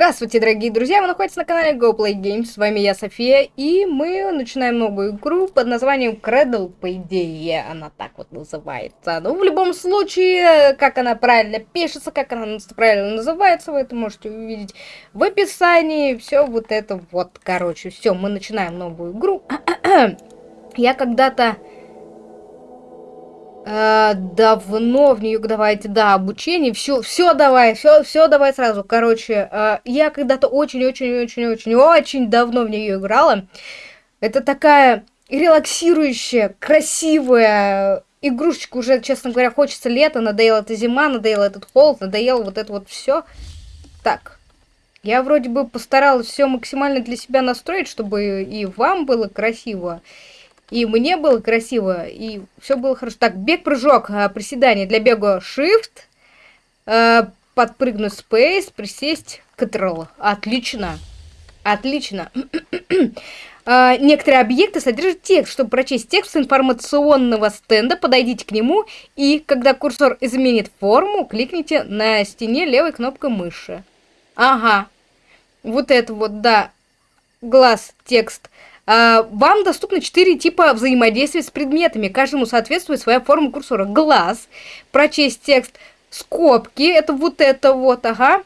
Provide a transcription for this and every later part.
Здравствуйте, дорогие друзья! Вы находитесь на канале GoPlayGames. С вами я, София, и мы начинаем новую игру под названием Cradle, по идее, она так вот называется. Но в любом случае, как она правильно пишется, как она правильно называется, вы это можете увидеть в описании. Все вот это вот, короче, все, мы начинаем новую игру. я когда-то Э, давно в нее давайте, да, обучение, все, все давай, все, все давай сразу. Короче, э, я когда-то очень-очень-очень-очень-очень давно в нее играла. Это такая релаксирующая, красивая игрушечка. Уже, честно говоря, хочется лето, надоела эта зима, надоел этот холод, надоело вот это вот все. Так, я вроде бы постаралась все максимально для себя настроить, чтобы и вам было красиво, мне было красиво, и все было хорошо. Так, бег-прыжок, а, приседание для бега Shift, а, подпрыгнуть Space, присесть Ctrl. Отлично. Отлично. а, некоторые объекты содержат текст. Чтобы прочесть текст с информационного стенда, подойдите к нему, и когда курсор изменит форму, кликните на стене левой кнопкой мыши. Ага. Вот это вот, да. Глаз, текст. А, вам доступны четыре типа взаимодействия с предметами. Каждому соответствует своя форма курсора. Глаз, прочесть текст, скобки, это вот это вот, ага.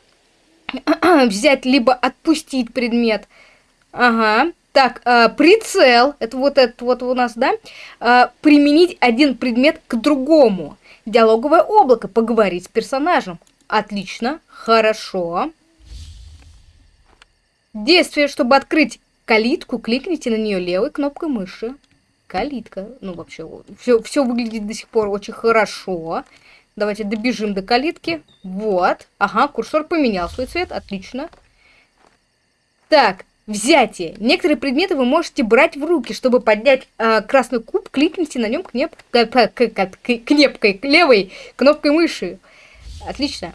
Взять либо отпустить предмет. Ага. Так, э, прицел, это вот это вот у нас, да? Э, применить один предмет к другому. Диалоговое облако, поговорить с персонажем. Отлично, хорошо. Действие, чтобы открыть калитку, кликните на нее левой кнопкой мыши. Калитка. Ну, вообще, все, все выглядит до сих пор очень хорошо. Давайте добежим до калитки. Вот. Ага, курсор поменял свой цвет. Отлично. Так, взятие. Некоторые предметы вы можете брать в руки. Чтобы поднять э, красный куб, кликните на нем кнеп... кнепкой, левой кнопкой мыши. Отлично.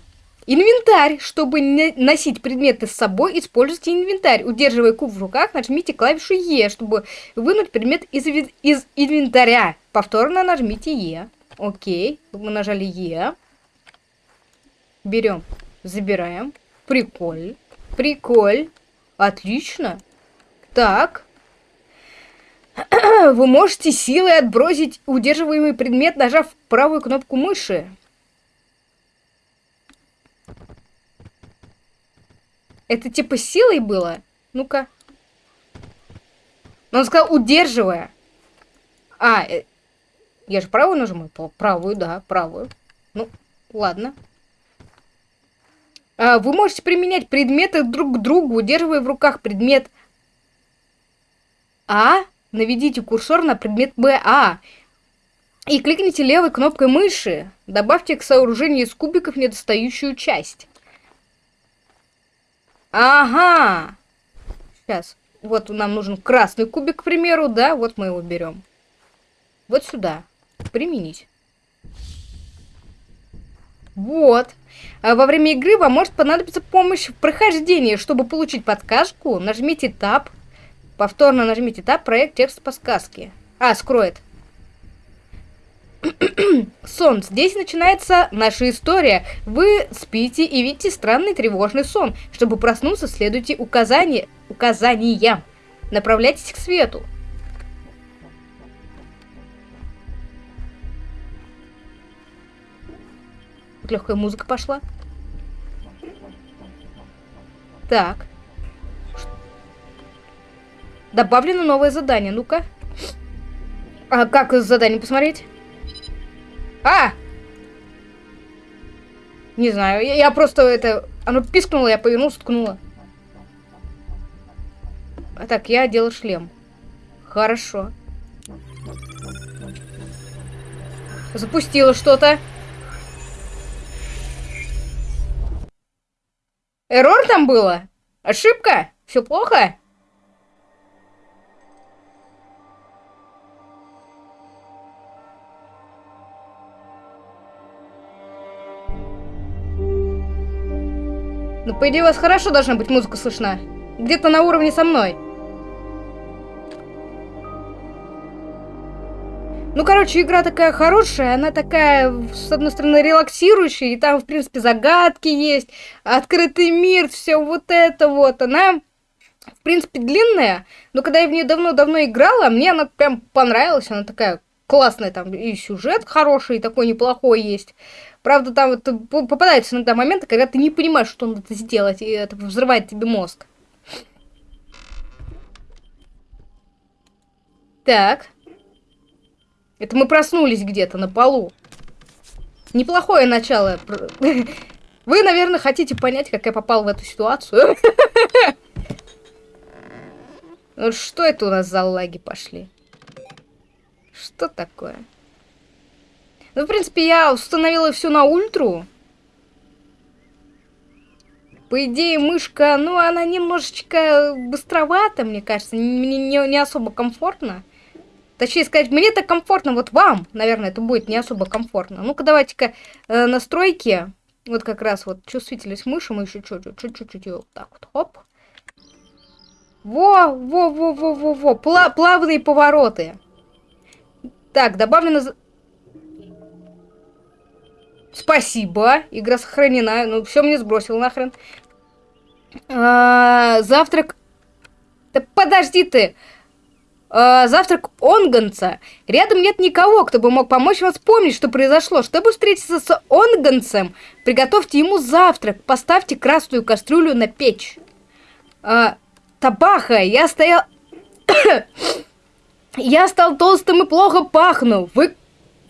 Инвентарь. Чтобы носить предметы с собой, используйте инвентарь. Удерживая куб в руках, нажмите клавишу Е, чтобы вынуть предмет из, из инвентаря. Повторно нажмите Е. Окей. Мы нажали Е. Берем, забираем. Приколь. Приколь. Отлично. Так. Вы можете силой отбросить удерживаемый предмет, нажав правую кнопку мыши. Это типа силой было? Ну-ка. Но он сказал, удерживая. А, э, я же правую нажимаю? Правую, да, правую. Ну, ладно. А, вы можете применять предметы друг к другу, удерживая в руках предмет А. Наведите курсор на предмет Б. А. И кликните левой кнопкой мыши. Добавьте к сооружению из кубиков недостающую часть. Ага. Сейчас. Вот нам нужен красный кубик, к примеру, да? Вот мы его берем. Вот сюда. Применить. Вот. А во время игры вам может понадобиться помощь в прохождении. Чтобы получить подсказку, нажмите Tab. Повторно нажмите Tab, проект текст подсказки. А, скроет. Сон. Здесь начинается наша история. Вы спите и видите странный тревожный сон. Чтобы проснуться, следуйте указания, указаниям. Направляйтесь к свету. Легкая музыка пошла. Так. Добавлено новое задание. Ну-ка. А как задание посмотреть? А! Не знаю, я, я просто это... Оно пискнуло, я повернулся, ткнула. А так, я одела шлем. Хорошо. Запустила что-то. Эррор там было? Ошибка? Все плохо? По идее, у вас хорошо должна быть музыка слышна. Где-то на уровне со мной. Ну, короче, игра такая хорошая, она такая, с одной стороны, релаксирующая, и там, в принципе, загадки есть, открытый мир, все вот это вот. Она, в принципе, длинная, но когда я в нее давно-давно играла, мне она прям понравилась, она такая классная, там и сюжет хороший, и такой неплохой есть. Правда, там вот попадаются иногда моменты, когда ты не понимаешь, что надо сделать, и это взрывает тебе мозг. Так. Это мы проснулись где-то на полу. Неплохое начало. Вы, наверное, хотите понять, как я попал в эту ситуацию. Что это у нас за лаги пошли? Что такое? Ну, в принципе, я установила все на ультру. По идее, мышка, ну, она немножечко быстровата, мне кажется. Мне не, не особо комфортно. Точнее сказать, мне так комфортно, вот вам, наверное, это будет не особо комфортно. Ну-ка, давайте-ка э, настройки. Вот как раз вот чувствительность мыши мы еще чуть-чуть, чуть-чуть вот так вот, хоп. Во, во, во, во, во, во, Пла плавные повороты. Так, добавлено... Спасибо, игра сохранена. Ну, все мне сбросил нахрен. А, завтрак... Да подожди ты! э, завтрак Онганца. Рядом нет никого, кто бы мог помочь вам вспомнить, что произошло. Чтобы встретиться с Онганцем, приготовьте ему завтрак. Поставьте красную кастрюлю на печь. Э, табаха, я стоял... я стал толстым и плохо пахну. Вы...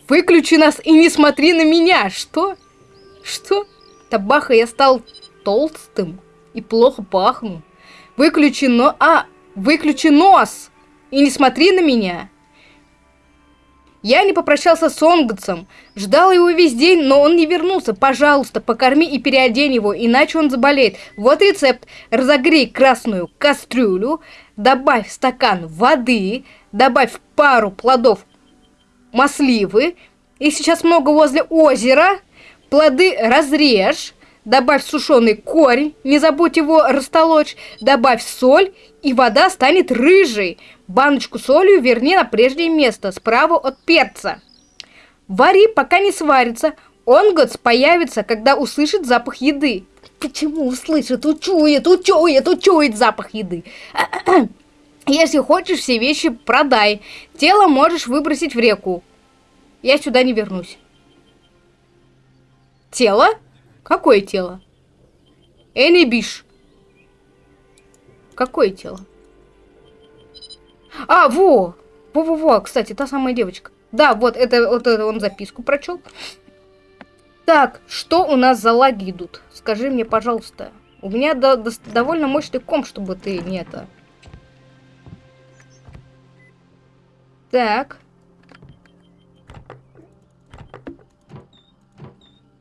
Выключи нас и не смотри на меня. Что? Что? Табаха, я стал толстым и плохо пахну. Выключи но... А, выключи нос! И не смотри на меня. Я не попрощался с Онгутсом. Ждал его весь день, но он не вернулся. Пожалуйста, покорми и переодень его, иначе он заболеет. Вот рецепт. Разогрей красную кастрюлю, добавь стакан воды, добавь пару плодов масливы. И сейчас много возле озера. Плоды разрежь, добавь сушеный корень, не забудь его растолочь, добавь соль, и вода станет рыжей. Баночку солью верни на прежнее место, справа от перца. Вари, пока не сварится. Онготс появится, когда услышит запах еды. Почему услышит? Учует, учует, учует запах еды. Если хочешь, все вещи продай. Тело можешь выбросить в реку. Я сюда не вернусь. Тело? Какое тело? Энибиш. Какое тело? А, во! Во-во-во, кстати, та самая девочка. Да, вот это, вот это он записку прочел. Так, что у нас за лаги идут? Скажи мне, пожалуйста. У меня до, до, довольно мощный комп, чтобы ты не это... Так.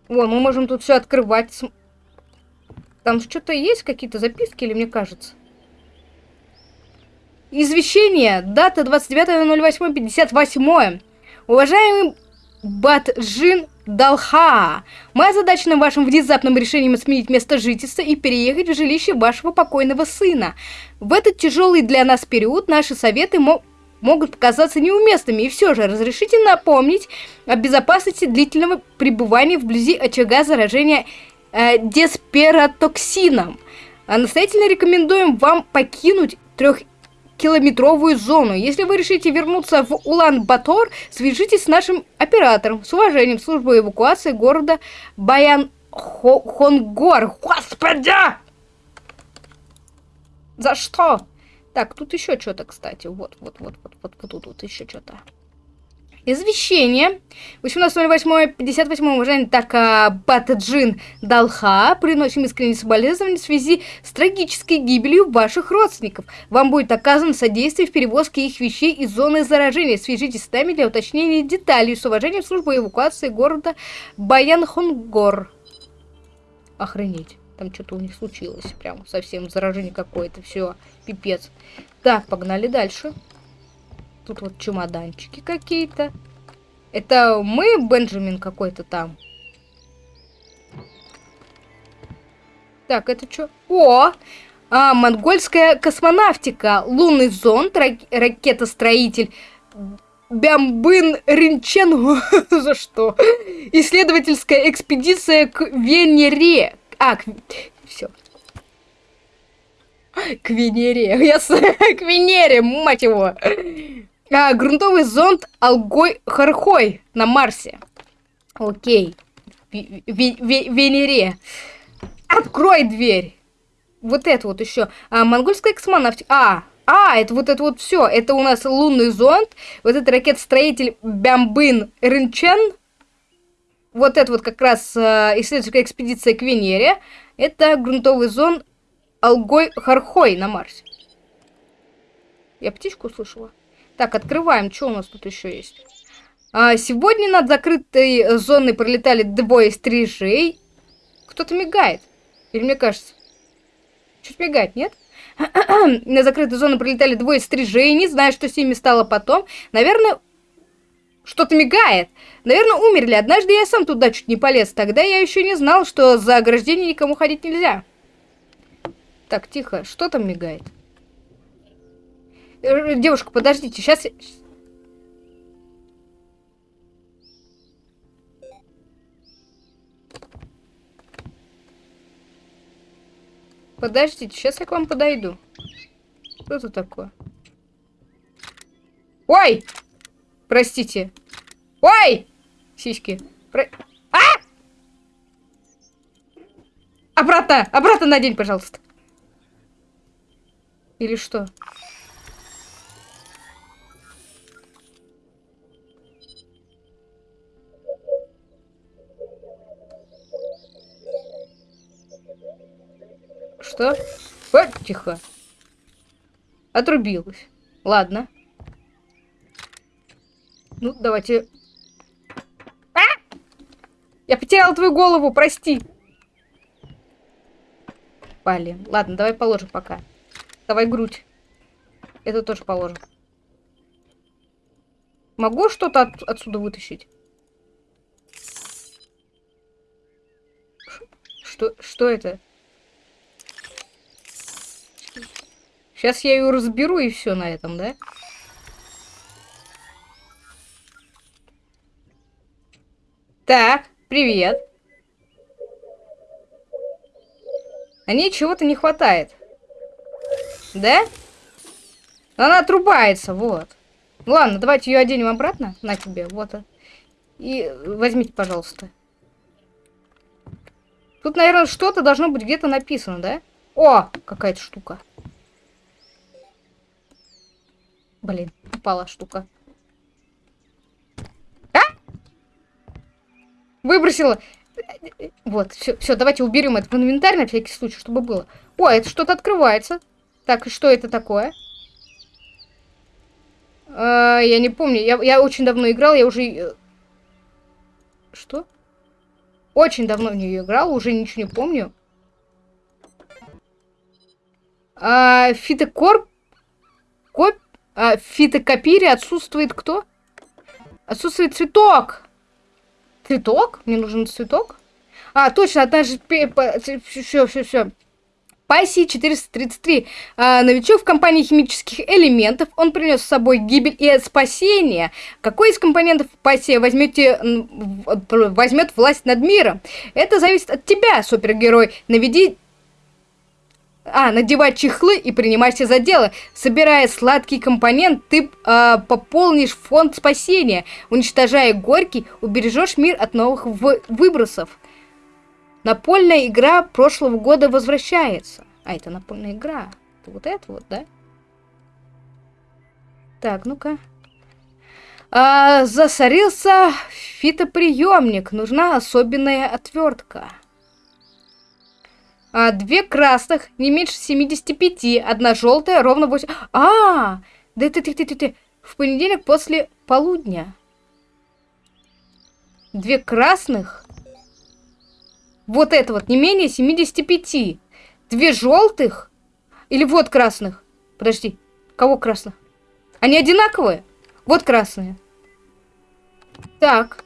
О, мы можем тут все открывать. Там что-то есть, какие-то записки, или мне кажется? Извещение. Дата 29.08.58. Уважаемый Батжин Далха, мы озадачены вашим внезапным решением сменить место жительства и переехать в жилище вашего покойного сына. В этот тяжелый для нас период наши советы мо могут показаться неуместными, и все же разрешите напомнить о безопасности длительного пребывания вблизи очага заражения э, десператоксином. А настоятельно рекомендуем вам покинуть трех километровую зону. Если вы решите вернуться в Улан-Батор, свяжитесь с нашим оператором. С уважением, служба эвакуации города Баян-Хонгор. Господи! За что? Так, тут еще что-то, кстати. Вот, вот, вот, вот, вот, вот тут вот еще что-то. Извещение. 18.08.58 уважаемый Така Батаджин Далха приносим искренние соболезнования в связи с трагической гибелью ваших родственников. Вам будет оказано содействие в перевозке их вещей из зоны заражения. Свяжитесь с нами для уточнения деталей. С уважением, служба эвакуации города Баянхонгор. Охренеть. Там что-то у них случилось. Прям совсем заражение какое-то. Все, пипец. Так, погнали дальше. Тут вот чемоданчики какие-то. Это мы, Бенджамин какой-то там? Так, это что? О! А, монгольская космонавтика. Лунный зонд, рак ракетостроитель Бямбын Ринчен. За что? Исследовательская экспедиция к Венере. А, к... все. К Венере. Я с... К Венере, мать его. А, грунтовый зонд Алгой Хархой на Марсе. Окей. Венере. Открой дверь. Вот это вот еще. А, монгольская космонавтика. А, а, это вот это вот все. Это у нас лунный зонд. Вот это ракет-строитель Бямбын Рынчен. Вот это вот как раз э, исследовательская экспедиция к Венере. Это грунтовый зонд Алгой Хархой на Марсе. Я птичку услышала. Так, открываем. Что у нас тут еще есть? А, сегодня над закрытой зоной пролетали двое стрижей. Кто-то мигает. Или мне кажется? Чуть мигает, нет? На закрытую зону прилетали двое стрижей. Не знаю, что с ними стало потом. Наверное, что-то мигает. Наверное, умерли. Однажды я сам туда чуть не полез. Тогда я еще не знал, что за ограждение никому ходить нельзя. Так, тихо. Что там мигает? Э, девушка, подождите. Сейчас... Подождите, сейчас я к вам подойду. Что это такое? Ой! Простите. Ой! Сиськи. Про... А! Обратно! Обратно надень, пожалуйста. Или что? Что? Вот, тихо. Отрубилась. Ладно. Ну, давайте... А! Я потеряла твою голову, прости. Блин. Ладно, давай положим пока. Давай грудь. Это тоже положим. Могу что-то от отсюда вытащить? Что, что это? Сейчас я ее разберу и все на этом, да? Так, привет. А ней чего-то не хватает. Да? Она отрубается, вот. Ладно, давайте ее оденем обратно. На тебе, вот. И возьмите, пожалуйста. Тут, наверное, что-то должно быть где-то написано, да? О, какая-то штука. Блин, упала штука. А? Выбросила. Вот, все, все, давайте уберем это в инвентарь на всякий случай, чтобы было. О, это что-то открывается. Так, и что это такое? А, я не помню. Я, я очень давно играл, я уже... Э, что? Очень давно в нее играл, уже ничего не помню. А, фитокорп... Коп... А, фитокопире отсутствует кто? Отсутствует цветок. Цветок? Мне нужен цветок? А, точно, однажды... Все, все, все. Паси 433. А, новичок в компании химических элементов. Он принес с собой гибель и спасение. Какой из компонентов Паси возьмете, возьмет власть над миром? Это зависит от тебя, супергерой. Наведи а, надевать чехлы и принимайся за дело. Собирая сладкий компонент, ты э, пополнишь фонд спасения. Уничтожая горький, убережешь мир от новых выбросов. Напольная игра прошлого года возвращается. А, это напольная игра. Это вот это вот, да? Так, ну-ка. А, засорился фитоприемник. Нужна особенная отвертка. А, две красных, не меньше 75, одна желтая, ровно 8... А, да ты, ты, ты, ты, ты, в понедельник после полудня. Две красных, вот это вот, не менее 75. Две желтых, или вот красных. Подожди, кого красных? Они одинаковые? Вот красные. Так.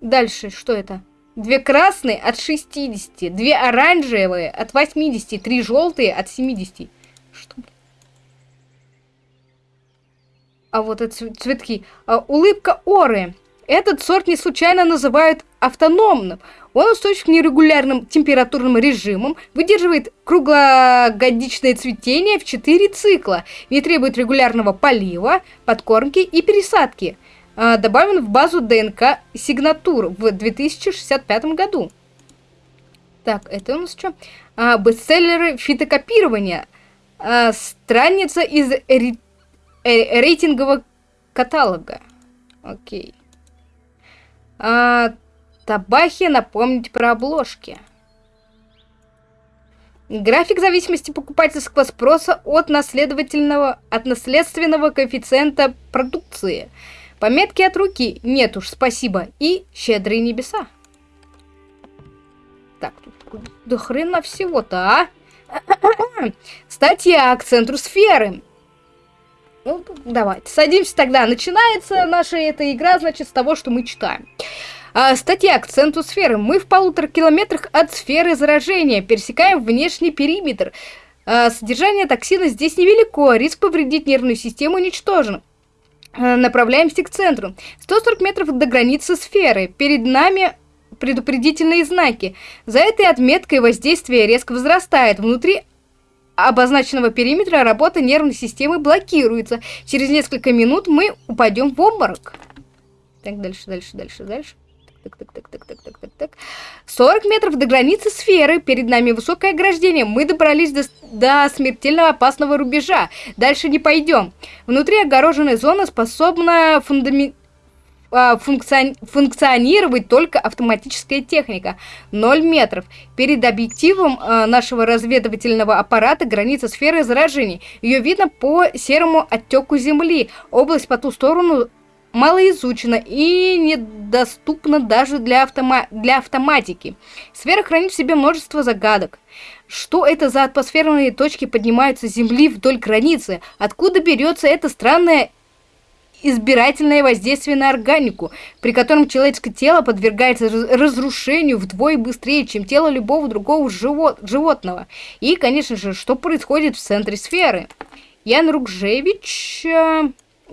Дальше, что это? Две красные от 60, две оранжевые от 80, три желтые от 70. Что? А вот это цветки. А, улыбка Оры. Этот сорт не случайно называют автономным. Он устойчив к нерегулярным температурным режимам, выдерживает круглогодичное цветение в 4 цикла, не требует регулярного полива, подкормки и пересадки. А, добавлен в базу ДНК сигнатур в 2065 году. Так, это у нас что? А, бестселлеры фитокопирования. А, страница из ре э, рейтингового каталога. Окей. А, Табахи напомнить про обложки. График зависимости покупательского спроса от наследовательного, от наследственного коэффициента продукции. Пометки от руки нет уж, спасибо. И щедрые небеса. Так, тут до хрена всего-то, а? Статья к центру сферы. Ну, давайте, садимся тогда. Начинается наша эта игра, значит, с того, что мы читаем. А, статья к центру сферы. Мы в полутора километрах от сферы заражения. Пересекаем внешний периметр. А, содержание токсина здесь невелико. Риск повредить нервную систему уничтожен. А, направляемся к центру. 140 метров до границы сферы. Перед нами предупредительные знаки. За этой отметкой воздействие резко возрастает. Внутри обозначенного периметра работа нервной системы блокируется. Через несколько минут мы упадем в обморок. Так, дальше, дальше, дальше, дальше так, так, так, так, так, так, так, так. 40 метров до границы сферы. Перед нами высокое ограждение. Мы добрались до, до смертельно опасного рубежа. Дальше не пойдем. Внутри огороженной зоны способна фундамент а, функционировать только автоматическая техника. 0 метров. Перед объективом а, нашего разведывательного аппарата граница сферы заражений. Ее видно по серому оттеку Земли. Область по ту сторону малоизучена и недоступна даже для, автома для автоматики. Сфера хранит в себе множество загадок. Что это за атмосферные точки поднимаются с Земли вдоль границы? Откуда берется это странное избирательное воздействие на органику, при котором человеческое тело подвергается разрушению вдвое быстрее, чем тело любого другого живот животного. И, конечно же, что происходит в центре сферы? Ян Рукжевич...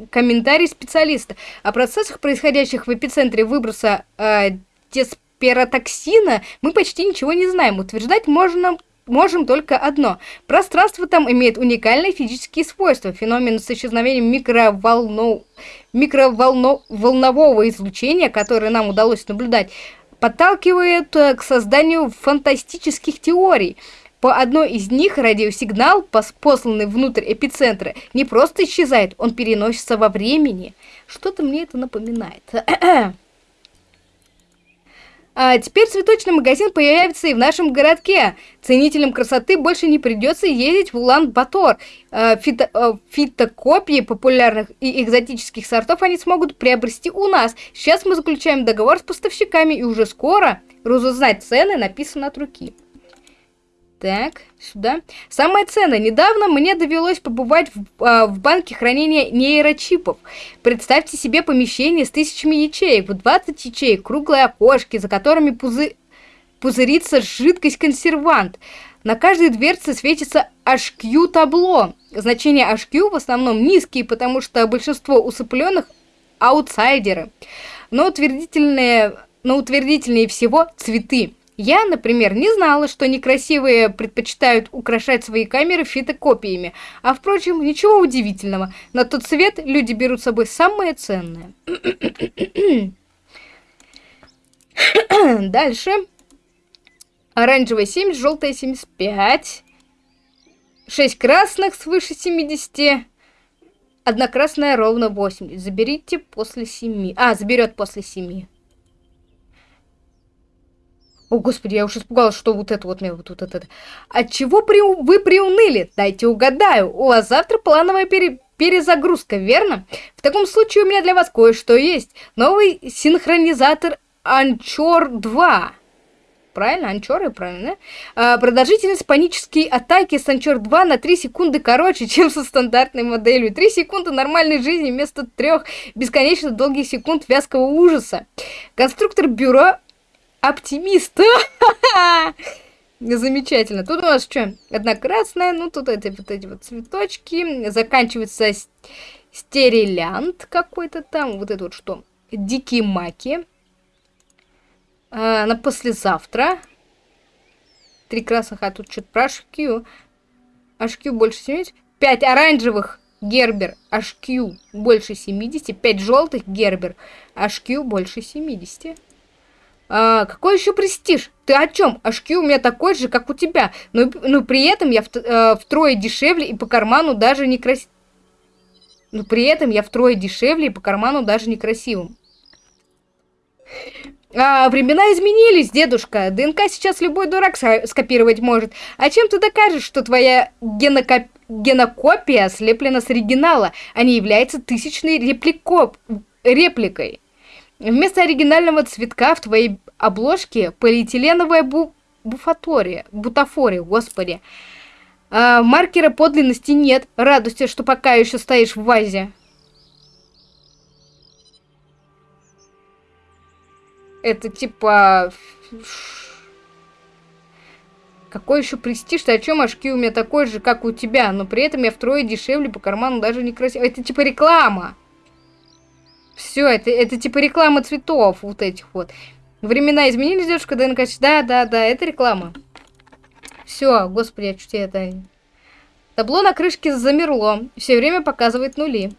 Комментарий специалиста. О процессах, происходящих в эпицентре выброса э, десперотоксина, мы почти ничего не знаем. Утверждать можно можем только одно. Пространство там имеет уникальные физические свойства. Феномен с исчезновением микроволно... микроволнового излучения, которое нам удалось наблюдать, подталкивает э, к созданию фантастических теорий. По одной из них радиосигнал, посланный внутрь эпицентра, не просто исчезает, он переносится во времени. Что-то мне это напоминает. А теперь цветочный магазин появится и в нашем городке. Ценителям красоты больше не придется ездить в Улан-Батор. А, фито, а, фитокопии популярных и экзотических сортов они смогут приобрести у нас. Сейчас мы заключаем договор с поставщиками, и уже скоро разузнать цены написано от руки. Так, сюда. Самое ценное. Недавно мне довелось побывать в, а, в банке хранения нейрочипов. Представьте себе помещение с тысячами ячеек. В 20 ячеек круглые окошки, за которыми пузы... пузырится жидкость-консервант. На каждой дверце светится HQ-табло. Значения HQ в основном низкие, потому что большинство усыпленных аутсайдеры. Но утвердительные, но утвердительнее всего цветы. Я, например, не знала, что некрасивые предпочитают украшать свои камеры фотокопиями. А впрочем, ничего удивительного. На тот цвет люди берут с собой самое ценное. Дальше. Оранжевая 70, желтая 75. 6 красных свыше 70. Одна красная ровно 80. Заберите после 7. А, заберет после 7. О, господи, я уж испугалась, что вот это вот мне вот, вот это. От чего при... вы приуныли? Дайте угадаю. У вас завтра плановая пере... перезагрузка, верно? В таком случае у меня для вас кое-что есть. Новый синхронизатор Анчор 2. Правильно, Анчоры, правильно? А, продолжительность панической атаки с Анчор 2 на 3 секунды короче, чем со стандартной моделью. 3 секунды нормальной жизни вместо 3 бесконечно долгих секунд вязкого ужаса. Конструктор бюро Оптимист! Замечательно. Тут у нас что? Одна красная, ну тут эти вот эти вот цветочки. Заканчивается Стерилянт какой-то там, вот это вот что. Дикие маки. А, на послезавтра. Три красных, а тут что-то про HQ. HQ больше 70. Пять оранжевых Гербер HQ больше 70. Пять желтых Гербер HQ больше 70. А, какой еще престиж? Ты о чем? HQ у меня такой же, как у тебя. Но, но при этом я в, э, втрое дешевле и по карману даже не красивым. Но при этом я втрое дешевле и по карману даже некрасивым. А, времена изменились, дедушка. ДНК сейчас любой дурак скопировать может. А чем ты докажешь, что твоя генокоп... генокопия слеплена с оригинала, а не является тысячной репликоп... репликой? Вместо оригинального цветка в твоей обложке полиэтиленовая бу... буфатория, бутафория, господи. А, маркера подлинности нет. Радуйся, что пока еще стоишь в вазе. Это типа... Какой еще престиж? Ты о чем очки у меня такой же, как у тебя, но при этом я втрое дешевле по карману даже не красиво. Это типа реклама. Все, это, это типа реклама цветов вот этих вот. Времена изменились, девушка ДНК? Да, да, да, это реклама. Все, господи, я чуть это... Табло на крышке замерло. Все время показывает нули.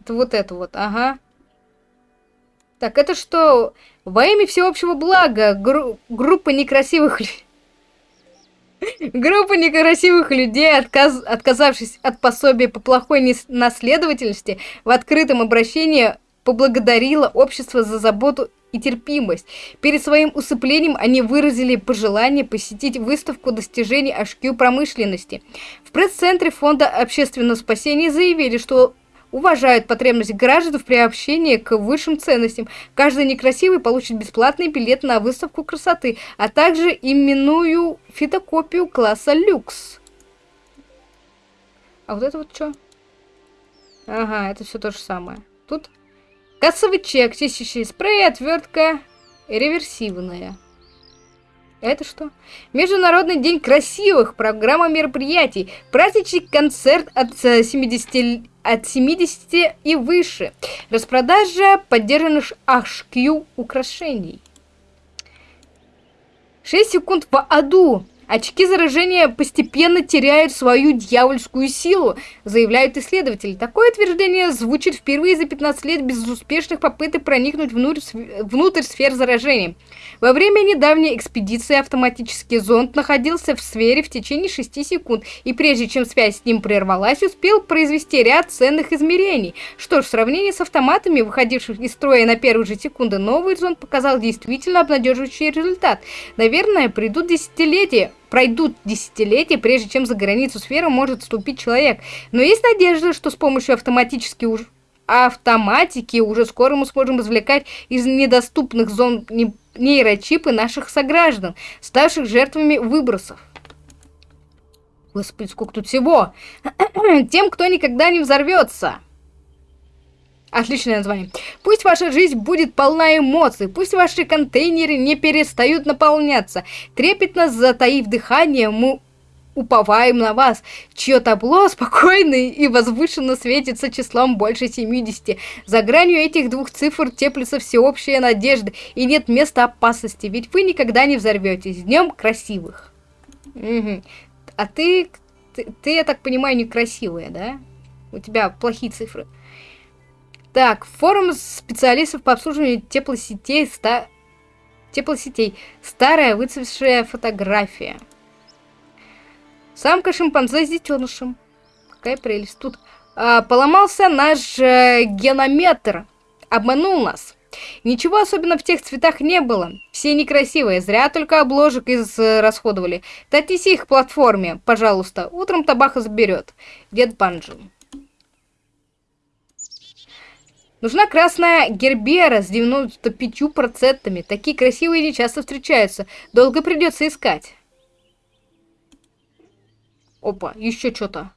Это вот это вот, ага. Так, это что? Во имя всеобщего блага гру группа некрасивых Группа некрасивых людей, отказ отказавшись от пособия по плохой наследовательности, в открытом обращении поблагодарила общество за заботу и терпимость. Перед своим усыплением они выразили пожелание посетить выставку достижений HQ промышленности. В пресс-центре Фонда общественного спасения заявили, что уважают потребности граждан в приобщении к высшим ценностям. Каждый некрасивый получит бесплатный билет на выставку красоты, а также именную фотокопию класса люкс. А вот это вот что? Ага, это все то же самое. Тут кассовый чек, чистящий спрей, отвертка реверсивная. Это что? Международный день красивых, программа мероприятий, праздничный концерт от 70, э, от 70 и выше, распродажа поддержанных HQ украшений. 6 секунд по аду. Очки заражения постепенно теряют свою дьявольскую силу, заявляют исследователи. Такое утверждение звучит впервые за 15 лет безуспешных попыток проникнуть внутрь, внутрь сфер заражения. Во время недавней экспедиции автоматический зонд находился в сфере в течение 6 секунд, и прежде чем связь с ним прервалась, успел произвести ряд ценных измерений. Что ж, в сравнении с автоматами, выходившими из строя на первые же секунды, новый зонд показал действительно обнадеживающий результат. Наверное, придут десятилетия, пройдут десятилетия, прежде чем за границу сферы может вступить человек. Но есть надежда, что с помощью автоматически уж автоматики уже скоро мы сможем извлекать из недоступных зон нейрочипы наших сограждан, ставших жертвами выбросов. Господи, сколько тут всего! Тем, кто никогда не взорвется. Отличное название. Пусть ваша жизнь будет полна эмоций, пусть ваши контейнеры не перестают наполняться. Трепетно затаив дыхание, мы уповаем на вас, чье табло спокойно и возвышенно светится числом больше 70. За гранью этих двух цифр теплится всеобщая надежда, и нет места опасности, ведь вы никогда не взорветесь. Днем красивых. Угу. А ты, ты, ты, я так понимаю, некрасивая, да? У тебя плохие цифры. Так, форум специалистов по обслуживанию теплосетей, ста... теплосетей. Старая выцветшая фотография. Самка шимпанзе с детенышем. Какая прелесть. Тут а, поломался наш э, генометр. Обманул нас. Ничего особенно в тех цветах не было. Все некрасивые, зря только обложек израсходовали. Э, Татись их платформе, пожалуйста. Утром табаха заберет. Дед Банджин. Нужна красная гербера с 95%. Такие красивые не часто встречаются. Долго придется искать. Опа, еще что-то.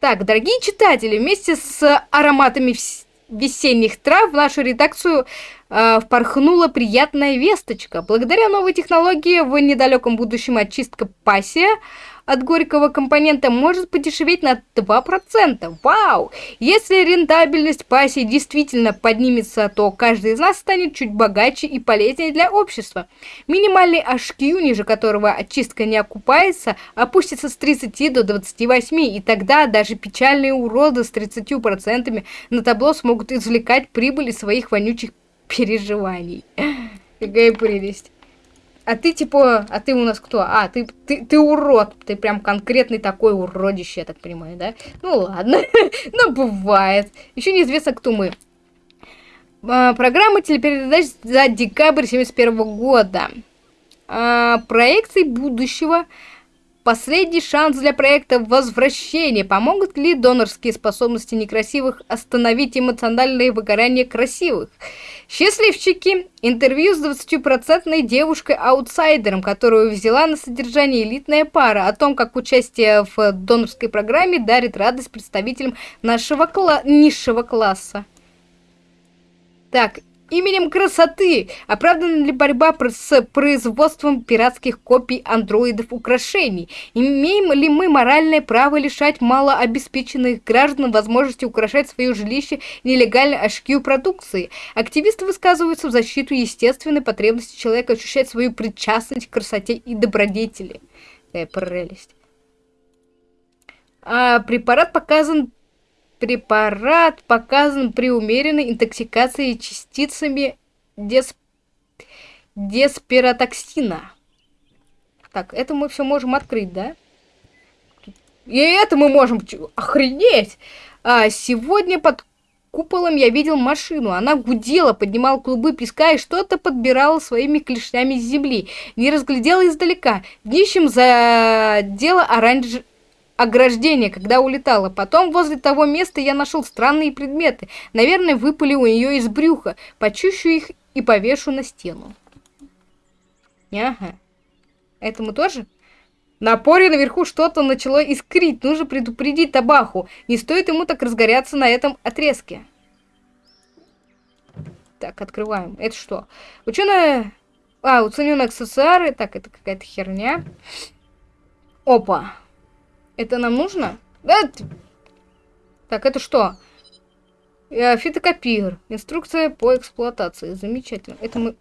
Так, дорогие читатели, вместе с ароматами весенних трав в нашу редакцию э, впорхнула приятная весточка. Благодаря новой технологии в недалеком будущем очистка пассия от горького компонента может подешеветь на 2%. Вау! Если рентабельность пассии действительно поднимется, то каждый из нас станет чуть богаче и полезнее для общества. Минимальный HQ, ниже которого очистка не окупается, опустится с 30 до 28, и тогда даже печальные уроды с 30% на табло смогут извлекать прибыль из своих вонючих переживаний. Какая прелесть. А ты типа, а ты у нас кто? А, ты, ты, ты урод. Ты прям конкретный такой уродище, я так понимаю, да? Ну ладно, ну бывает. Еще неизвестно, кто мы. А, программа телепередач за декабрь 71 года. А, проекции будущего Последний шанс для проекта возвращения. Помогут ли донорские способности некрасивых остановить эмоциональное выгорание красивых? Счастливчики. Интервью с 20% девушкой-аутсайдером, которую взяла на содержание элитная пара, о том, как участие в донорской программе дарит радость представителям нашего кла низшего класса. Так, именем красоты. Оправдана ли борьба с производством пиратских копий андроидов украшений? Имеем ли мы моральное право лишать малообеспеченных граждан возможности украшать свое жилище нелегальной HQ продукции? Активисты высказываются в защиту естественной потребности человека ощущать свою причастность к красоте и добродетели. Какая прелесть. А препарат показан Препарат показан при умеренной интоксикации частицами десп... деспиротоксина. Так, это мы все можем открыть, да? И это мы можем... Охренеть! А, сегодня под куполом я видел машину. Она гудела, поднимала клубы песка и что-то подбирала своими клешнями с земли. Не разглядела издалека. Днищем задела оранж ограждение, когда улетала. Потом возле того места я нашел странные предметы. Наверное, выпали у нее из брюха. Почищу их и повешу на стену. Ага. Этому тоже? На поре наверху что-то начало искрить. Нужно предупредить Табаху. Не стоит ему так разгоряться на этом отрезке. Так, открываем. Это что? Ученая... А, уцененные аксессуары. Так, это какая-то херня. Опа. Это нам нужно? Да. Так, это что? Э, фитокопир. Инструкция по эксплуатации. Замечательно. Это мы...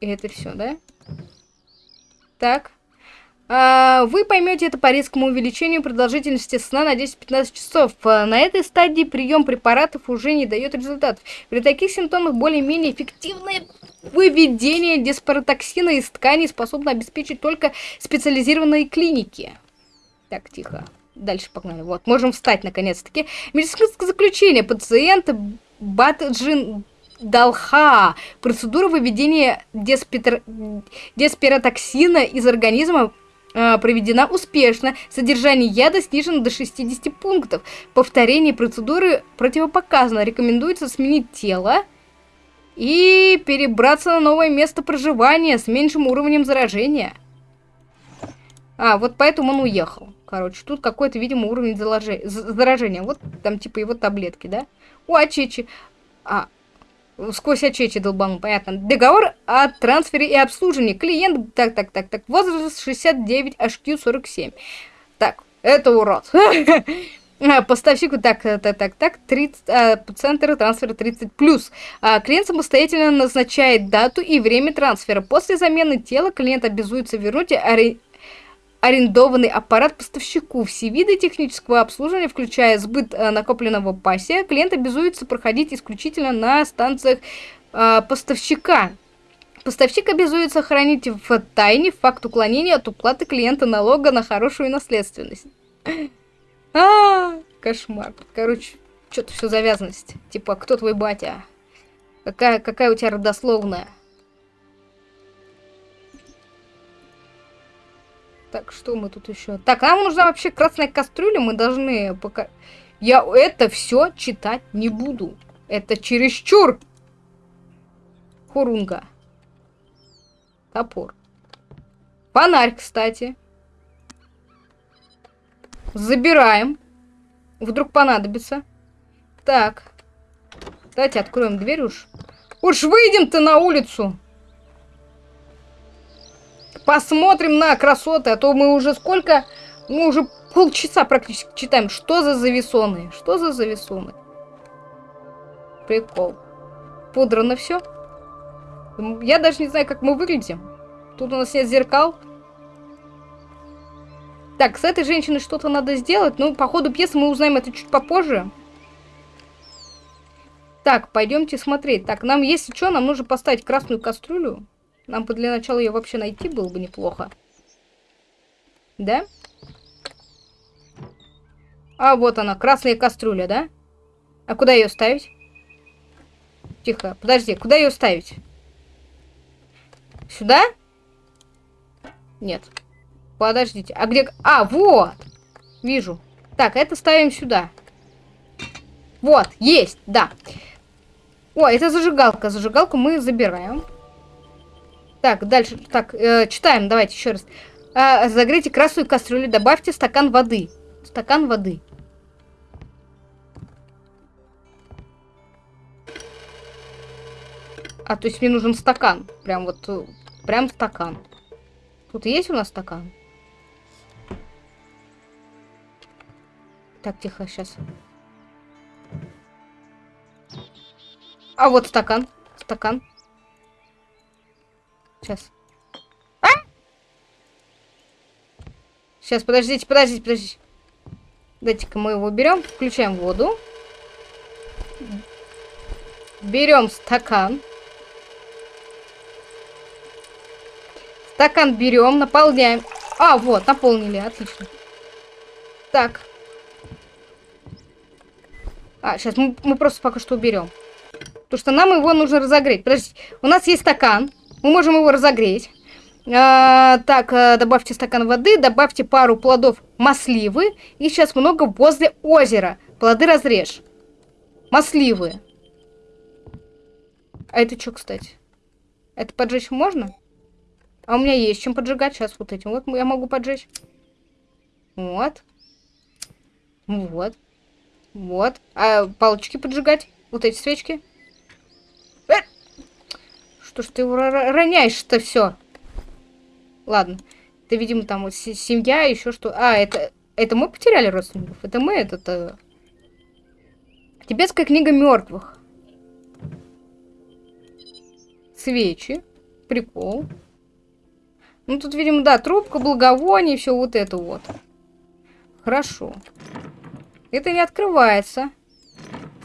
И это все, да? Так. А, вы поймете это по резкому увеличению продолжительности сна на 10-15 часов. А, на этой стадии прием препаратов уже не дает результатов. При таких симптомах более-менее эффективное выведение диспаротоксина из тканей способно обеспечить только специализированные клиники. Так, тихо. Дальше погнали. Вот, можем встать наконец-таки. Медицинское заключение. Пациент Батджин Далха. Процедура выведения деспитр... деспиротоксина из организма э, проведена успешно. Содержание яда снижено до 60 пунктов. Повторение процедуры противопоказано. Рекомендуется сменить тело и перебраться на новое место проживания с меньшим уровнем заражения. А, вот поэтому он уехал. Короче, тут какой-то, видимо, уровень заражения. Вот там типа его таблетки, да? У Ачечи. А, сквозь Ачечи долбанул, понятно. Договор о трансфере и обслуживании. Клиент, так, так, так, так, возраст 69, HQ 47. Так, это урод. Поставщику, так, так, так, так, 30, а, центр трансфера 30 плюс. А, клиент самостоятельно назначает дату и время трансфера. После замены тела клиент обязуется вернуть ари арендованный аппарат поставщику. Все виды технического обслуживания, включая сбыт э, накопленного пассия, клиент обязуется проходить исключительно на станциях э, поставщика. Поставщик обязуется хранить в тайне факт уклонения от уплаты клиента налога на хорошую наследственность. А, кошмар. Короче, что-то все завязанность. Типа, кто твой батя? Какая, какая у тебя родословная? Так, что мы тут еще? Так, нам нужна вообще красная кастрюля, мы должны пока... Я это все читать не буду. Это чересчур. Хурунга. Топор. Фонарь, кстати. Забираем. Вдруг понадобится. Так. Давайте откроем дверь уж. Уж выйдем-то на улицу. Посмотрим на красоты, а то мы уже сколько Мы уже полчаса практически читаем. Что за завесоны? Что за завесоны? Прикол. Пудрано все. Я даже не знаю, как мы выглядим. Тут у нас нет зеркал. Так, с этой женщиной что-то надо сделать. Ну, по ходу пьесы мы узнаем это чуть попозже. Так, пойдемте смотреть. Так, нам, если что, нам нужно поставить красную кастрюлю. Нам бы для начала ее вообще найти было бы неплохо. Да? А, вот она, красная кастрюля, да? А куда ее ставить? Тихо, подожди, куда ее ставить? Сюда? Нет. Подождите, а где... А, вот! Вижу. Так, это ставим сюда. Вот, есть, да. О, это зажигалка. Зажигалку мы забираем. Так, дальше. Так, э, читаем, давайте еще раз. Э, загрейте красную кастрюлю, добавьте стакан воды. Стакан воды. А, то есть мне нужен стакан. Прям вот, э, прям стакан. Тут есть у нас стакан? Так, тихо, сейчас. А вот стакан. Стакан. Сейчас. А? Сейчас, подождите, подождите, подождите. Дайте-ка мы его берем, включаем воду. Берем стакан. Стакан берем, наполняем. А, вот, наполнили, отлично. Так. А, сейчас мы, мы просто пока что уберем. Потому что нам его нужно разогреть. Подождите, у нас есть стакан. Мы можем его разогреть. А, так, а, добавьте стакан воды, добавьте пару плодов масливы. И сейчас много возле озера. Плоды разрежь. Масливы. А это что, кстати? Это поджечь можно? А у меня есть чем поджигать. Сейчас вот этим. Вот я могу поджечь. Вот. Вот. Вот. А палочки поджигать? Вот эти свечки? Э! Что ж ты роняешь-то все? Ладно. Это, видимо, там вот семья, еще что. А, это... Это мы потеряли родственников? Это мы, это-то... Тибетская книга мертвых. Свечи. Прикол. Ну, тут, видимо, да, трубка, благовоние, все вот это вот. Хорошо. Это не открывается.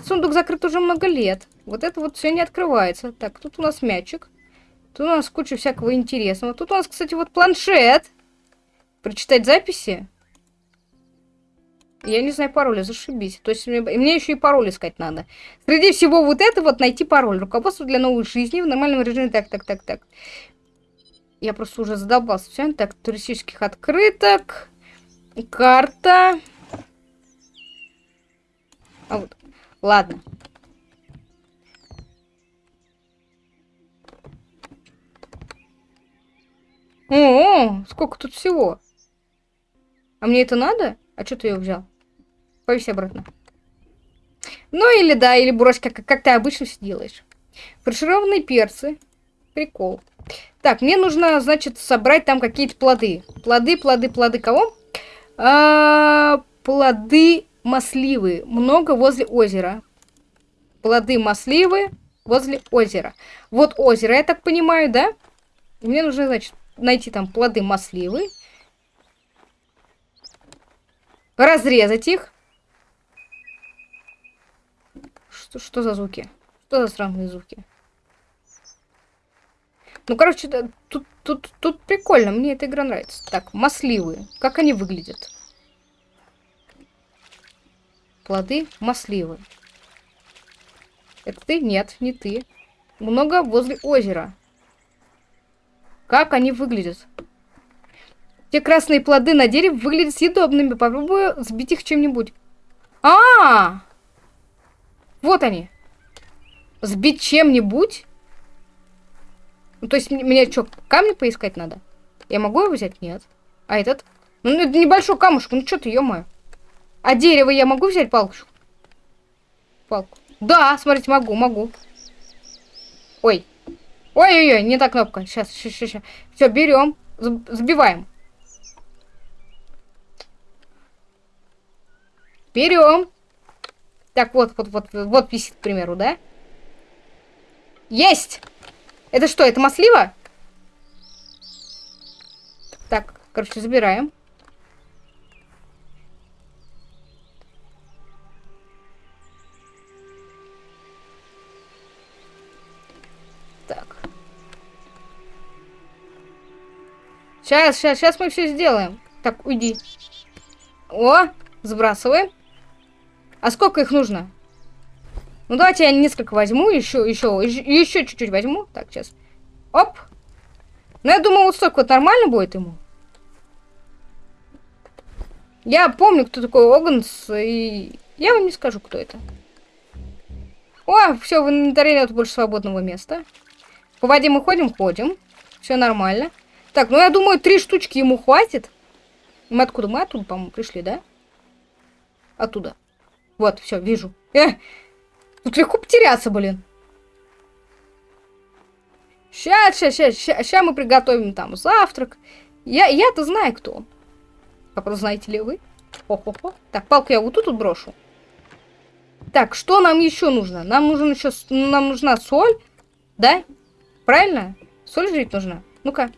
Сундук закрыт уже много лет. Вот это вот все не открывается. Так, тут у нас мячик. Тут у нас куча всякого интересного. Тут у нас, кстати, вот планшет. Прочитать записи. Я не знаю пароля, зашибись. То есть мне, мне еще и пароль искать надо. Среди всего вот этого вот найти пароль. Руководство для новой жизни в нормальном режиме. Так, так, так, так. Я просто уже задолбался. Все, так, туристических открыток. Карта. А вот. Ладно. О, -о, сколько тут всего. А мне это надо? А что ты ее взял? Повесь обратно. Ну или да, или бурочка, как, как ты обычно все делаешь. Фаршированные перцы. Прикол. Так, мне нужно, значит, собрать там какие-то плоды. Плоды, плоды, плоды кого? А, плоды масливы. Много возле озера. Плоды масливы возле озера. Вот озеро, я так понимаю, да? Мне нужно, значит, найти там плоды масливы. Разрезать их. Что, что за звуки? Что за странные звуки? Ну, короче, тут, тут, тут прикольно. Мне эта игра нравится. Так, масливые. Как они выглядят? Плоды масливые. Это ты? Нет, не ты. Много возле озера. Как они выглядят? Те красные плоды на дереве выглядят съедобными. Попробую сбить их чем-нибудь. А, -а, а Вот они. Сбить чем-нибудь? Ну, то есть мне что, камни поискать надо? Я могу его взять? Нет. А этот? Ну, это небольшой камушек. Ну, что ты, ё-моё. А дерево я могу взять палку? Палку. Да, смотрите, могу, могу. Ой. Ой-ой-ой, не та кнопка. Сейчас, сейчас, сейчас. Все, берем. забиваем. Берем. Так, вот, вот, вот, вот висит, к примеру, да? Есть! Это что, это маслива? Так, короче, забираем. Сейчас, сейчас, сейчас мы все сделаем. Так, уйди. О, сбрасываем. А сколько их нужно? Ну, давайте я несколько возьму, еще, еще, еще чуть-чуть возьму. Так, сейчас. Оп. Ну, я думаю, вот столько вот нормально будет ему. Я помню, кто такой Оганс, и я вам не скажу, кто это. О, все, в инвентаре нет больше свободного места. По воде мы ходим, ходим. Все нормально. Так, ну я думаю, три штучки ему хватит. Мы откуда? Мы оттуда, по-моему, пришли, да? Оттуда. Вот, все, вижу. Э, тут легко потеряться, блин. Сейчас, сейчас, сейчас, сейчас, сейчас мы приготовим там завтрак. Я, я-то знаю, кто. А просто знаете ли вы? Хо-хо-хо. Так, палку я вот тут брошу. Так, что нам еще нужно? Нам нужен еще, нам нужна соль, да? Правильно? Соль жить нужна. Ну-ка.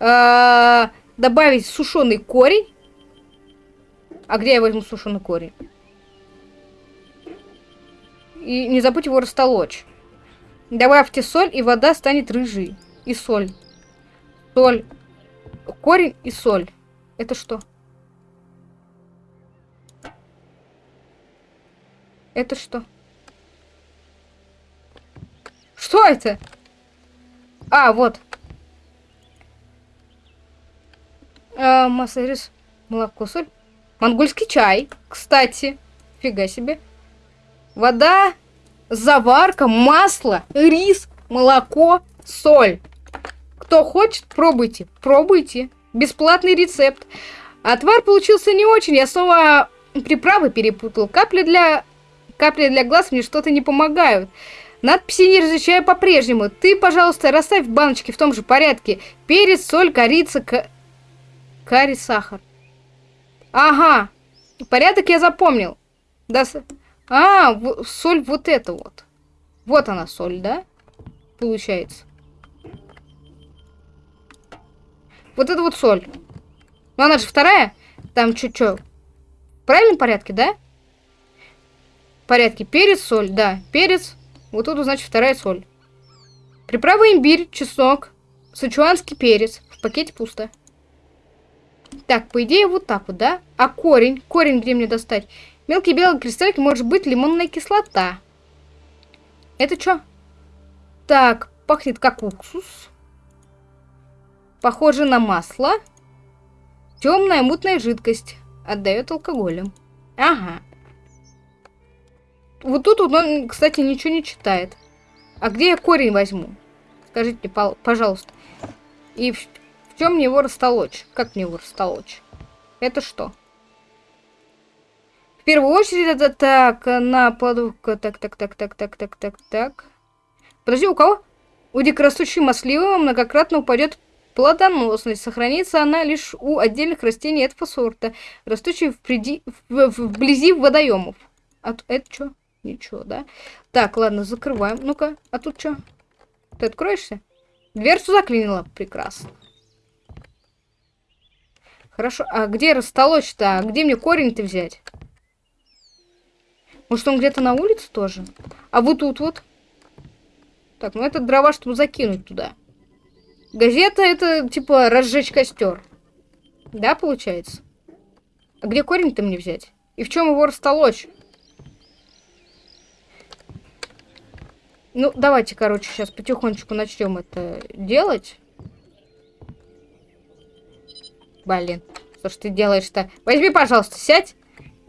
А, добавить сушеный корень. А где я возьму сушеный корень? И не забудь его растолочь. Добавьте соль, и вода станет рыжей. И соль. Соль. Корень и соль. Это что? Это что? Что это? А, вот. А, масса рис, молоко, соль. Монгольский чай, кстати. Фига себе. Вода, заварка, масло, рис, молоко, соль. Кто хочет, пробуйте. Пробуйте. Бесплатный рецепт. Отвар получился не очень. Я снова приправы перепутал. Капли для... Капли для глаз мне что-то не помогают. Надписи не различаю по-прежнему. Ты, пожалуйста, расставь баночки в том же порядке. Перец, соль, корица, к... карри, сахар. Ага. Порядок я запомнил. Да, а, соль вот это вот. Вот она соль, да? Получается. Вот это вот соль. Ну она же вторая. Там чуть-чуть. В правильном порядке, да? В порядке. Перец, соль, да. Перец. Вот тут, значит, вторая соль. Приправа имбирь, чеснок, сычуанский перец. В пакете пусто. Так, по идее, вот так вот, да? А корень? Корень где мне достать? Мелкие белые кристаллики может быть лимонная кислота. Это что? Так, пахнет как уксус. Похоже на масло. Темная мутная жидкость. Отдает алкоголем. Ага. Вот тут он, кстати, ничего не читает. А где я корень возьму? Скажите, пожалуйста. И чем мне его растолочь? Как мне его растолочь? Это что? В первую очередь это так, на подувка. Так, так, так, так, так, так, так, так. Подожди, у кого? У дикорастущей масливого многократно упадет плодоносность. Сохранится она лишь у отдельных растений этого сорта, растущих вблизи, в, вблизи водоемов. А это что? Ничего, да? Так, ладно, закрываем. Ну-ка, а тут что? Ты откроешься? Дверцу заклинила. Прекрасно. Хорошо, а где растолочь-то? А где мне корень-то взять? Может, он где-то на улице тоже? А вот тут вот. Так, ну это дрова, чтобы закинуть туда. Газета это, типа, разжечь костер. Да, получается? А где корень-то мне взять? И в чем его растолочь? Ну, давайте, короче, сейчас потихонечку начнем это делать. Блин, что ж ты делаешь-то? Возьми, пожалуйста, сядь,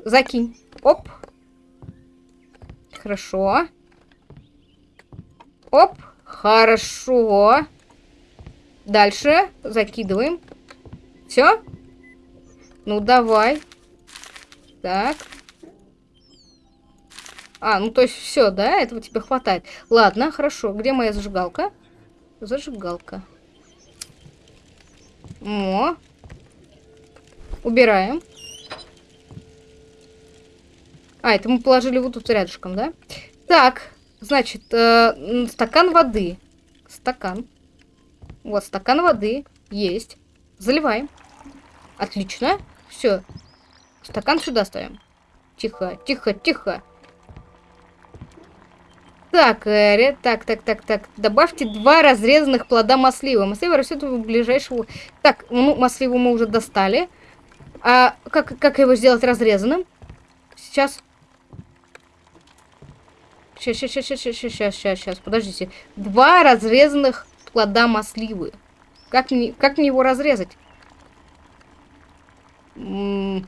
закинь. Оп. Хорошо. Оп. Хорошо. Дальше закидываем. Все? Ну, давай. Так. А, ну то есть все, да? Этого тебе хватает. Ладно, хорошо. Где моя зажигалка? Зажигалка. О. Убираем. А, это мы положили вот тут рядышком, да? Так, значит, э, стакан воды. Стакан. Вот, стакан воды есть. Заливаем. Отлично. Все. Стакан сюда ставим. Тихо, тихо, тихо. Так, э, так, так, так, так. Добавьте два разрезанных плода маслива. Маслива растет у ближайшего... Так, ну, масливу мы уже достали. А как, как его сделать разрезанным? Сейчас. Сейчас, сейчас, сейчас, сейчас, сейчас, сейчас, сейчас, подождите. Два разрезанных плода масливы. Как мне, как мне его разрезать? М -м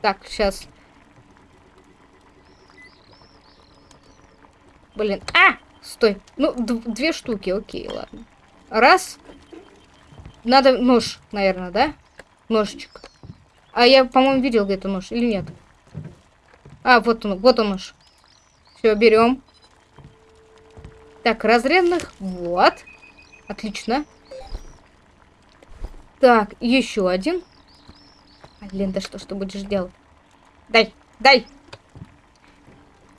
так, сейчас. Блин, а! Стой. Ну, две штуки, окей, ладно. Раз. Надо нож, наверное, да? Ножичек. А я, по-моему, видел где-то нож, или нет? А, вот он, вот он нож. Все, берем. Так, разрезанных. Вот. Отлично. Так, еще один. Блин, да что, что будешь делать? Дай, дай.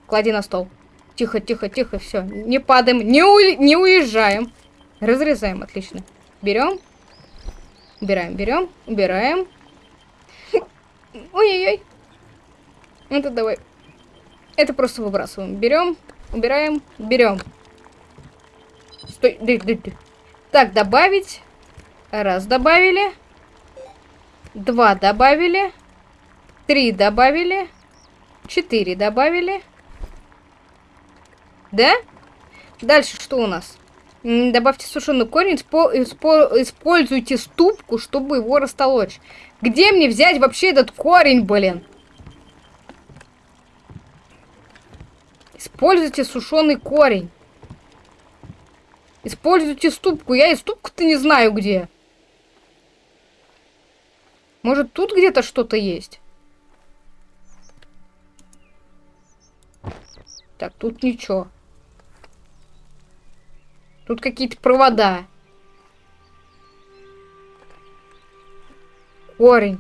Клади на стол. Тихо, тихо, тихо, все. Не падаем, не, у... не уезжаем. Разрезаем, отлично. Берем. Убираем, берем, убираем. Ой-ой-ой. Это давай. Это просто выбрасываем. Берем, убираем, берем. Стой, ды, ды, ды. Так, добавить. Раз добавили. Два добавили. Три добавили. Четыре добавили. Да? Дальше что у нас? Добавьте сушеный корень, используйте ступку, чтобы его растолочь. Где мне взять вообще этот корень, блин? Используйте сушеный корень. Используйте ступку. Я и ступку-то не знаю где. Может, тут где-то что-то есть? Так, тут ничего. Тут какие-то провода. Корень.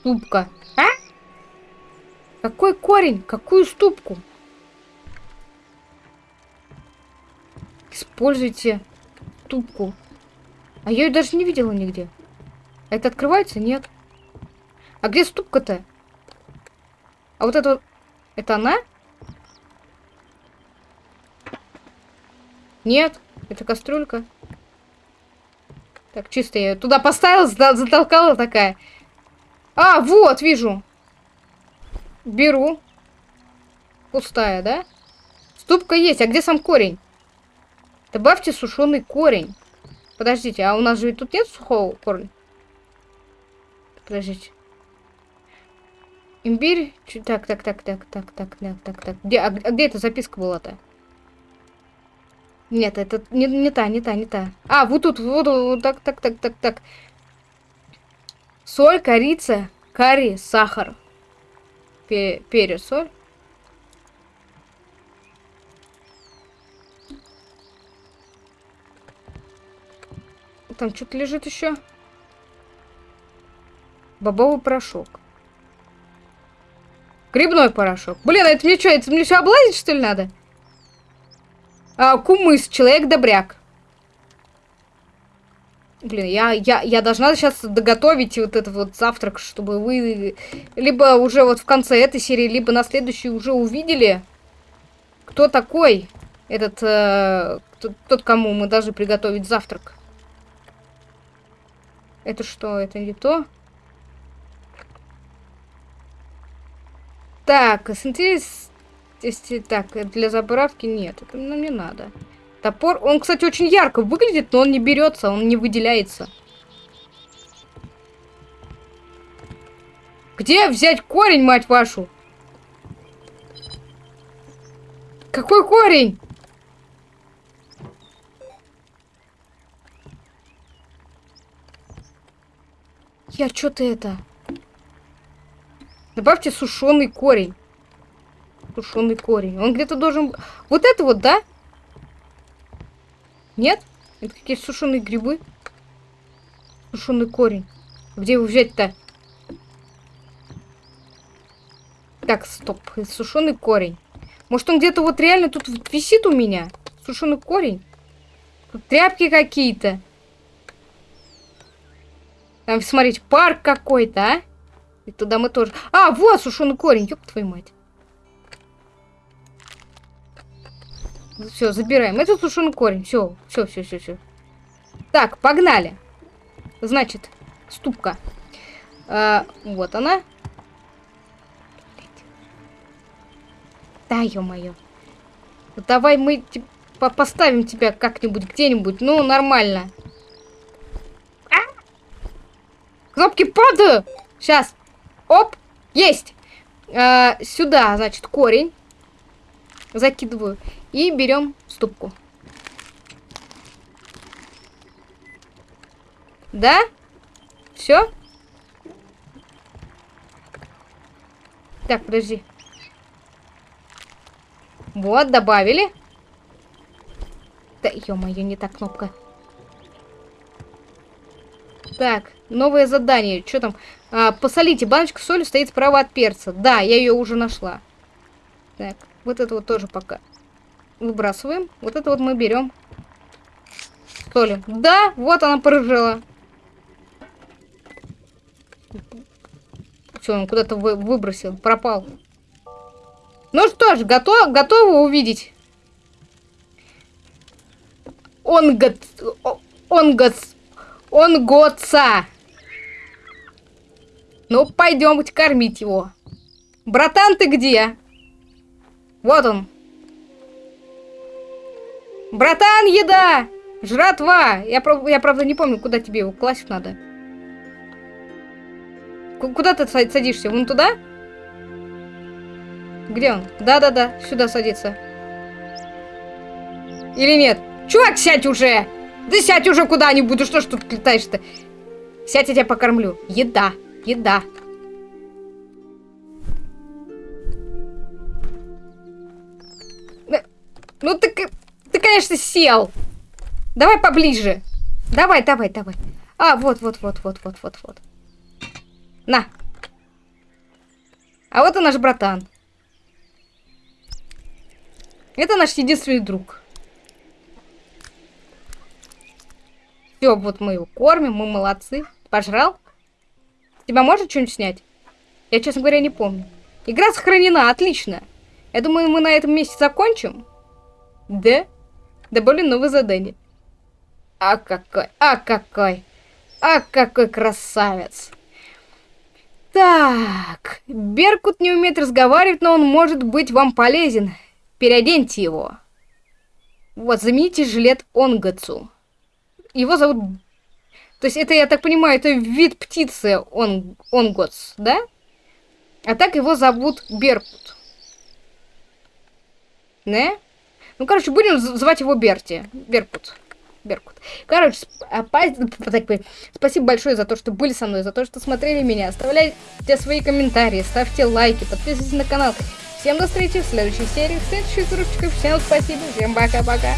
Ступка. А? Какой корень? Какую ступку? Используйте ступку. А я ее даже не видела нигде. Это открывается? Нет. А где ступка-то? А вот это... Это она? Нет. Это кастрюлька. Так, чисто я ее туда поставила, затолкала такая. А, вот, вижу. Беру. Пустая, да? Ступка есть. А где сам корень? Добавьте сушеный корень. Подождите, а у нас же тут нет сухого корня? Подождите. Имбирь. Так, так, так, так, так, так, так, так, так. Где, а, а где эта записка была-то? Нет, это не, не та, не та, не та. А, вот тут, вот, вот так, так, так, так, так. Соль, корица, карри, сахар. Пе перец, соль. Там что-то лежит еще. Бобовый порошок. Грибной порошок. Блин, а это мне что, это мне все облазить, что ли, надо? А, кумыс, человек-добряк. Блин, я, я, я должна сейчас доготовить вот этот вот завтрак, чтобы вы либо уже вот в конце этой серии, либо на следующей уже увидели, кто такой этот, э, тот, тот, кому мы должны приготовить завтрак. Это что? Это не то? Так, синтез если так, для заправки нет, это нам не надо. Топор, он, кстати, очень ярко выглядит, но он не берется, он не выделяется. Где взять корень, мать вашу? Какой корень? Я что-то это... Добавьте сушеный корень сушеный корень. Он где-то должен... Вот это вот, да? Нет? Это какие-то сушеные грибы. Сушеный корень. Где его взять-то? Так, стоп. Сушеный корень. Может, он где-то вот реально тут висит у меня? Сушеный корень? Тут тряпки какие-то. Там, смотрите, парк какой-то, а? И туда мы тоже... А, вот сушеный корень, ёб твою мать. Все, забираем. Это сушеный корень. Все, все, все, все, все. Так, погнали. Значит, ступка. А, вот она. Да, ё-моё. Давай мы по поставим тебя как-нибудь где-нибудь. Ну, нормально. А! Кнопки падают. Сейчас. Оп. Есть. А, сюда, значит, корень. Закидываю. И берем ступку. Да? Все? Так, подожди. Вот, добавили. Да, ё-моё, не та кнопка. Так, новое задание. Что там? А, посолите. Баночка соли стоит справа от перца. Да, я ее уже нашла. Так, вот это вот тоже пока выбрасываем. Вот это вот мы берем. Соли. Да, вот она порыжила. Все, он куда-то вы выбросил, пропал. Ну что ж, готов, готовы увидеть? Он год... Он год... Он годца. Ну, пойдемте кормить его. Братан, ты где? Вот он. Братан, еда! Жратва! Я, я правда не помню, куда тебе его класть надо. Куда ты садишься? Вон туда? Где он? Да-да-да, сюда садится. Или нет? Чувак, сядь уже! Да сядь уже куда-нибудь, что ж тут летаешь-то? Сядь, я тебя покормлю. Еда, еда. Ну ты, ты, конечно, сел. Давай поближе. Давай, давай, давай. А, вот, вот, вот, вот, вот, вот, вот. На. А вот и наш братан. Это наш единственный друг. Все, вот мы его кормим, мы молодцы. Пожрал? Тебя может что-нибудь снять? Я, честно говоря, не помню. Игра сохранена, отлично. Я думаю, мы на этом месте закончим. Да? Добавлю новое задание. А какой, а какой, а какой красавец. Так, Беркут не умеет разговаривать, но он может быть вам полезен. Переоденьте его. Вот, замените жилет Онгацу. Его зовут... То есть это, я так понимаю, это вид птицы он, Онгоц, да? А так его зовут Беркут. Не? Ну, короче, будем звать его Берти. Беркут. Беркут. Короче, а, спасибо большое за то, что были со мной, за то, что смотрели меня. Оставляйте свои комментарии, ставьте лайки, подписывайтесь на канал. Всем до встречи в следующей серии, в следующих рубчиках. Всем спасибо, всем пока-пока.